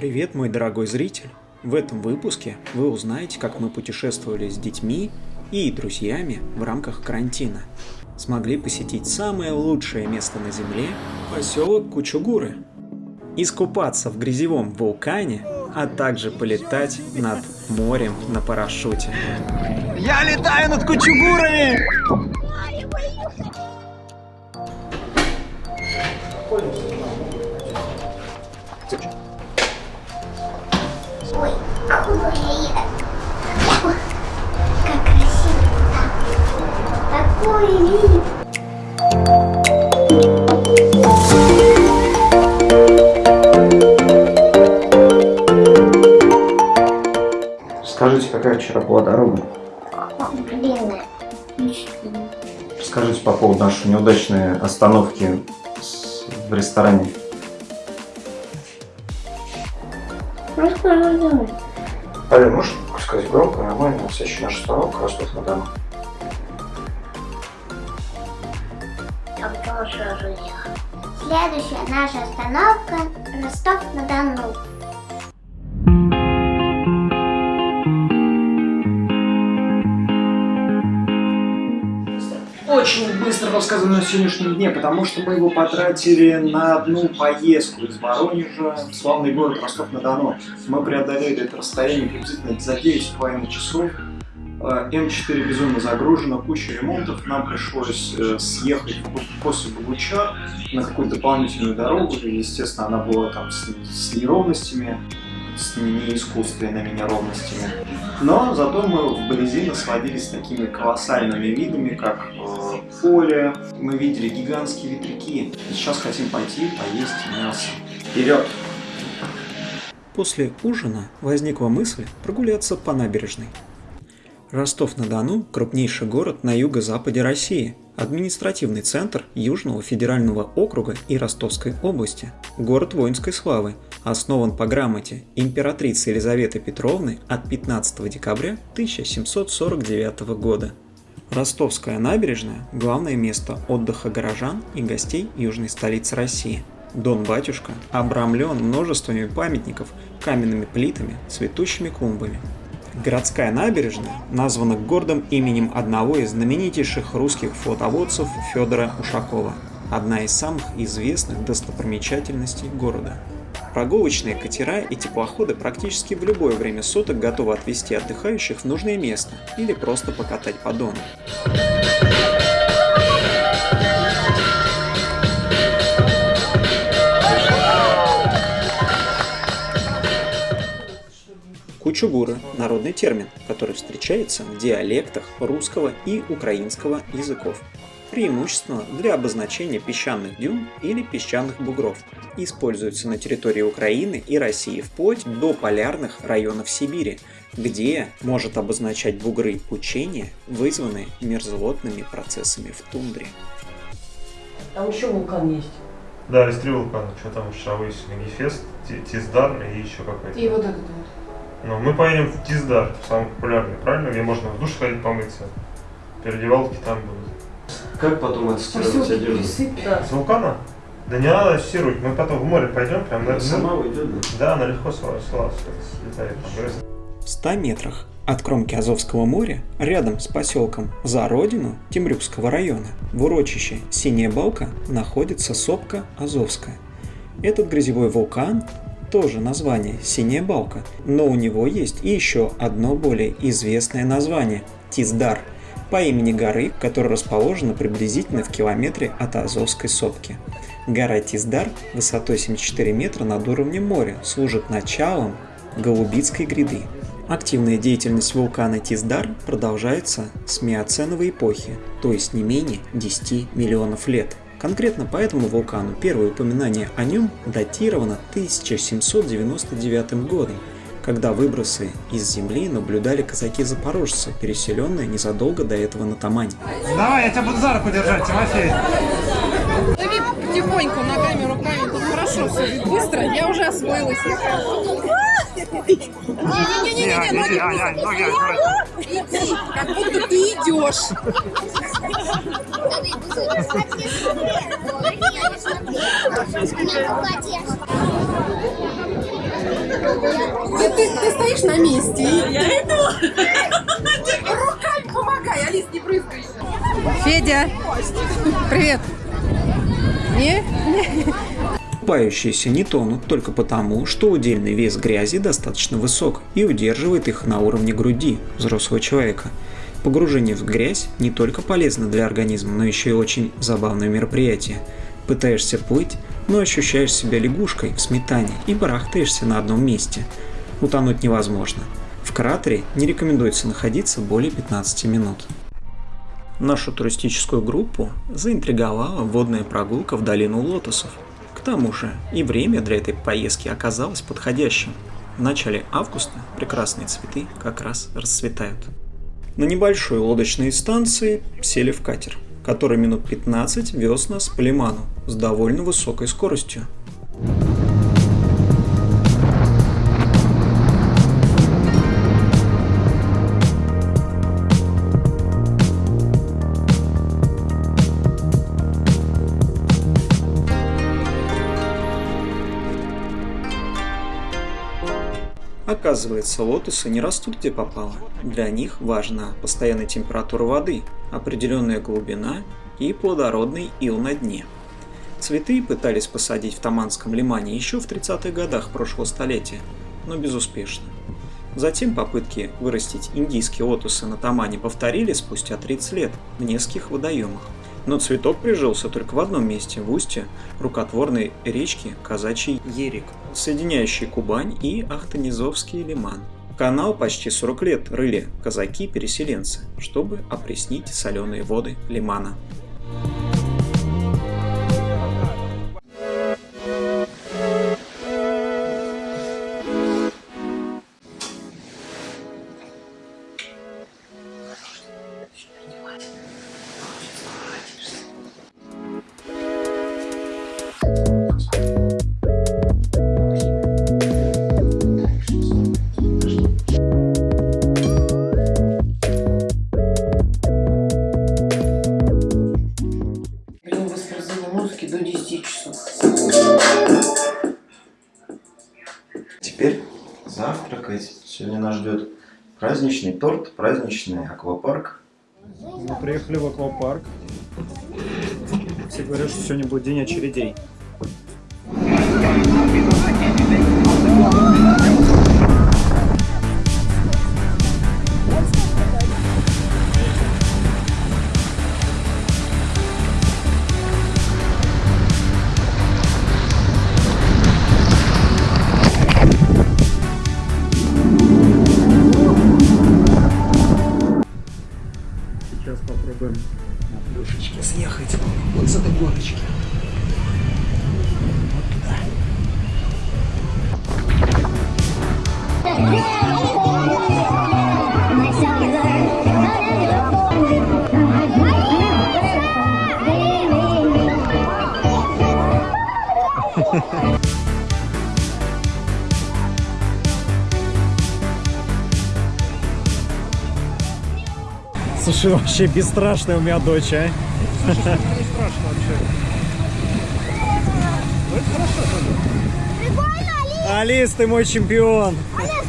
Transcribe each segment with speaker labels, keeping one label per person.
Speaker 1: Привет, мой дорогой зритель! В этом выпуске вы узнаете, как мы путешествовали с детьми и друзьями в рамках карантина. Смогли посетить самое лучшее место на Земле – поселок Кучугуры. Искупаться в грязевом вулкане, а также полетать над морем на парашюте.
Speaker 2: Я летаю над Кучугурами!
Speaker 3: Ой, какой Как красиво. Какой вид.
Speaker 4: Скажите, какая вчера была дорога?
Speaker 3: Длинная.
Speaker 4: Скажите по поводу нашей неудачной остановки в ресторане.
Speaker 3: Расскажи.
Speaker 4: Ален, можешь сказать громко, нормально, следующая наша остановка Ростов-на-Дону.
Speaker 3: Следующая наша остановка Ростов-на-Дону.
Speaker 1: Очень быстро рассказываем на сегодняшнем дне, потому что мы его потратили на одну поездку из Воронежа в славный город Ростов-на-Дону. Мы преодолели это расстояние приблизительно за 9,5 часов. Э, М4 безумно загружена, куча ремонтов. Нам пришлось э, съехать после Богучар на какую-то дополнительную дорогу. Естественно, она была там с, с неровностями, с не искусственными неровностями. Но зато мы вблизи насладились такими колоссальными видами, как э, поле. Мы видели гигантские ветряки. Сейчас хотим пойти поесть мясо. Вперед! После ужина возникла мысль прогуляться по набережной. Ростов-на-Дону – крупнейший город на юго-западе России, административный центр Южного федерального округа и Ростовской области, город воинской славы, основан по грамоте императрицы Елизаветы Петровны от 15 декабря 1749 года. Ростовская набережная – главное место отдыха горожан и гостей южной столицы России. Дон-батюшка обрамлен множествами памятников, каменными плитами, цветущими клумбами. Городская набережная названа гордым именем одного из знаменитейших русских флотоводцев Федора Ушакова, одна из самых известных достопримечательностей города. Прогулочные катера и теплоходы практически в любое время суток готовы отвезти отдыхающих в нужное место или просто покатать по Дону. Кучугура – народный термин, который встречается в диалектах русского и украинского языков, преимущественно для обозначения песчаных дюн или песчаных бугров. Используется на территории Украины и России вплоть до полярных районов Сибири, где может обозначать бугры кучения, вызванные мерзлотными процессами в тундре.
Speaker 5: Там еще вулкан есть.
Speaker 6: Да, есть три вулкана. Что там вчера выяснили? Гефест, Тиздар и еще какой-то.
Speaker 5: И вот этот вот.
Speaker 6: Ну, мы поедем в Тиздар, самый популярный, правильно? Где можно в душ ходить помыться. Переодевалки там будут.
Speaker 4: Как потом отстирывать одежду?
Speaker 5: да.
Speaker 6: С вулкана? Да не надо стирать, мы потом в море пойдем, прям на...
Speaker 4: Сама уйдет, да?
Speaker 6: Да, она легко слетает. Там, говорят,
Speaker 1: В 100 метрах от кромки Азовского моря, рядом с поселком За Родину Темрюкского района, в урочище Синяя Балка находится сопка Азовская. Этот грязевой вулкан тоже название Синяя Балка, но у него есть и еще одно более известное название – Тиздар, по имени горы, которая расположена приблизительно в километре от Азовской сопки. Гора Тиздар высотой 74 метра над уровнем моря служит началом Голубицкой гряды. Активная деятельность вулкана Тиздар продолжается с миоценовой эпохи, то есть не менее 10 миллионов лет. Конкретно по этому вулкану первое упоминание о нем датировано 1799 годом, когда выбросы из земли наблюдали казаки-запорожцы, переселенные незадолго до этого на Тамань.
Speaker 2: Давай, я тебя буду за руку держать, Тимофей.
Speaker 7: Дави потихоньку ногами, руками, тут хорошо все быстро, я уже освоилась. Не-не-не, ноги
Speaker 2: ноги
Speaker 7: Иди, как будто ты идешь. Стоишь на месте. Я иду. Руками помогай, Алис, не брызгайся. Федя, привет. Не?
Speaker 1: Купающиеся не тонут только потому, что удельный вес грязи достаточно высок и удерживает их на уровне груди взрослого человека. Погружение в грязь не только полезно для организма, но еще и очень забавное мероприятие. Пытаешься плыть, но ощущаешь себя лягушкой в сметане и барахтаешься на одном месте. Утонуть невозможно. В кратере не рекомендуется находиться более 15 минут. Нашу туристическую группу заинтриговала водная прогулка в долину лотосов. К тому же и время для этой поездки оказалось подходящим. В начале августа прекрасные цветы как раз расцветают. На небольшой лодочной станции сели в катер, который минут 15 вез нас по лиману с довольно высокой скоростью. Оказывается, лотосы не растут где попало. Для них важна постоянная температура воды, определенная глубина и плодородный ил на дне. Цветы пытались посадить в Таманском лимане еще в 30-х годах прошлого столетия, но безуспешно. Затем попытки вырастить индийские лотосы на Тамане повторили спустя 30 лет в нескольких водоемах. Но цветок прижился только в одном месте, в устье рукотворной речки Казачий Ерик, соединяющий Кубань и Ахтанизовский лиман. Канал почти 40 лет рыли казаки-переселенцы, чтобы опреснить соленые воды лимана.
Speaker 8: Сегодня нас ждет праздничный торт, праздничный аквапарк.
Speaker 2: Мы приехали в аквапарк. Все говорят, что сегодня будет день очередей. Слушай, вообще бесстрашная у меня дочь, а? Не страшно вообще. Ну, это хорошо?
Speaker 3: Алис,
Speaker 2: ты мой чемпион.
Speaker 3: Алис,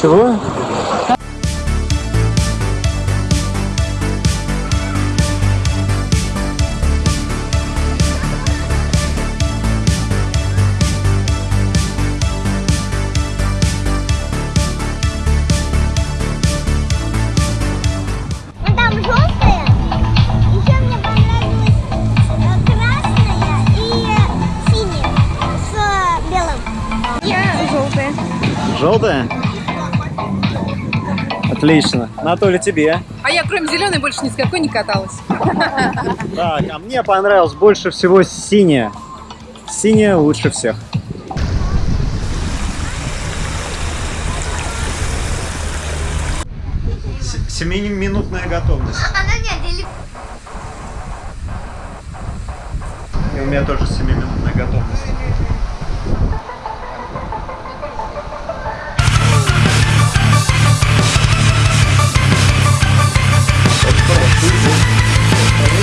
Speaker 2: Чего?
Speaker 3: Ну там желтая,
Speaker 2: Отлично. Анатолий, тебе.
Speaker 7: А я кроме зеленой больше ни с какой не каталась.
Speaker 2: Так, а мне понравилось больше всего синяя. Синяя лучше всех.
Speaker 1: Семиминутная готовность.
Speaker 3: А она не отделит.
Speaker 1: И у меня тоже семиминутная готовность.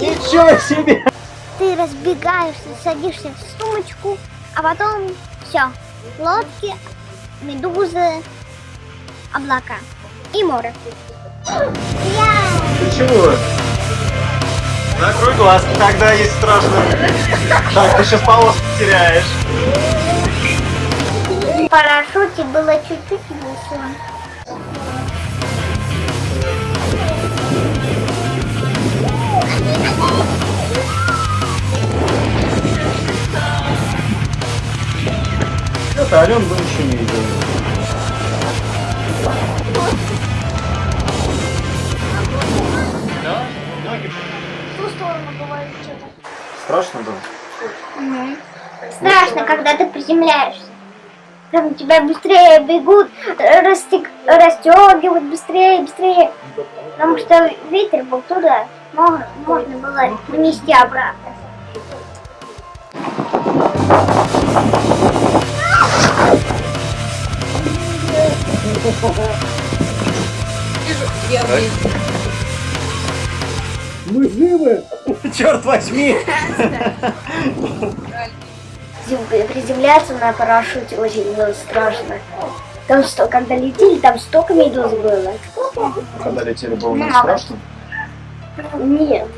Speaker 1: Ничего себе!
Speaker 3: Ты разбегаешься, садишься в сумочку, а потом все. Лодки, медузы, облака и море.
Speaker 1: Ты чего? Закрой глазки, тогда есть страшно. Так, ты сейчас полоску теряешь.
Speaker 3: в парашюте было чуть-чуть весело.
Speaker 1: Ален был еще не видел.
Speaker 3: В ту сторону бывает что-то.
Speaker 1: Страшно было?
Speaker 3: Страшно, когда ты приземляешься. Там тебя быстрее бегут, растек... расстегивают быстрее, быстрее. Потому что ветер был туда. Можно, можно было принести обратно.
Speaker 1: Мы живы! Черт возьми!
Speaker 3: Зим- Приземляться на парашюте очень было страшно. Там что, когда летели, там столько медуз было.
Speaker 1: Когда летели, было не страшно?
Speaker 3: Нет.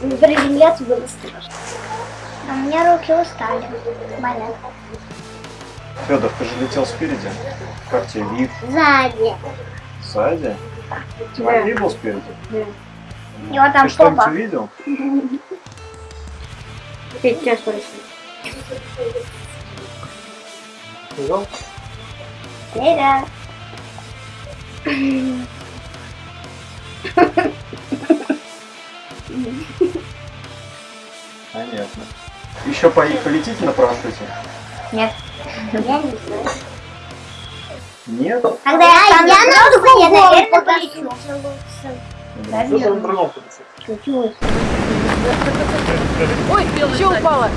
Speaker 3: Приземляться было страшно. А у меня руки устали. Болят.
Speaker 1: Федор, ты же летел спереди. Как тебе вид?
Speaker 3: Сзади.
Speaker 1: Сзади? Тимофей был спереди?
Speaker 3: И вот там
Speaker 1: Ты что-нибудь увидел?
Speaker 3: Сейчас спроси.
Speaker 1: Сказал?
Speaker 3: Да.
Speaker 1: Понятно. Еще по полетите на парашюте?
Speaker 3: Нет. Я не знаю.
Speaker 1: Нет?
Speaker 3: Когда я стану взрослой, я, наверное, полечу.
Speaker 1: Другом полетит.
Speaker 3: Чуть-чуть.
Speaker 5: Ой, что упало?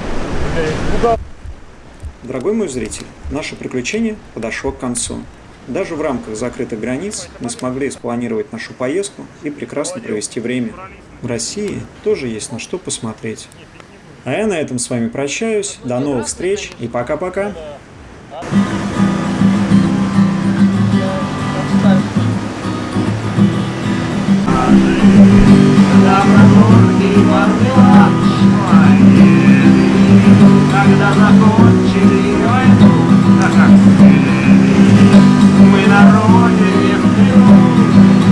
Speaker 9: Дорогой мой зритель, наше приключение подошло к концу. Даже в рамках закрытых границ мы смогли спланировать нашу поездку и прекрасно провести время. В России тоже есть на что посмотреть. А я на этом с вами прощаюсь. До новых встреч и пока-пока.
Speaker 10: Мы на родине в плену.